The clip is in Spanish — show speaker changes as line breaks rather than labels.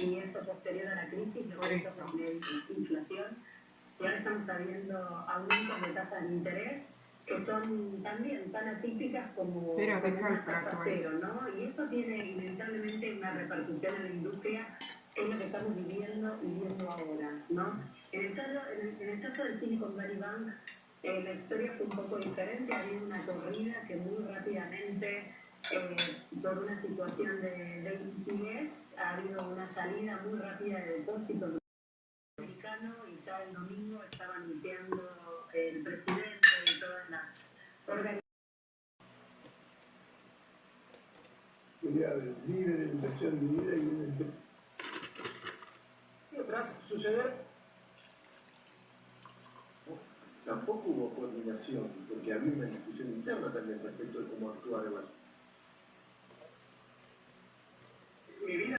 y esto posterior a la crisis, lo que
eso.
hizo la inflación, y ahora estamos viendo aumentos de tasas de interés que son también tan atípicas como,
Pero
como una tasa cero, ¿no? Y eso tiene inevitablemente una repercusión en la industria, que es lo que estamos viviendo y viendo ahora, ¿no? En el caso, en el, en el caso del Silicon Valley Bank, eh, la historia fue un poco diferente, ha habido una corrida que muy rápidamente, eh, por una situación de, de salida muy rápida de depósitos americano y ya el domingo estaba anunciando el presidente y todas las organizaciones.
Inversión minera
y tras suceder,
Tampoco hubo coordinación, porque había una discusión interna también respecto de cómo actuar en las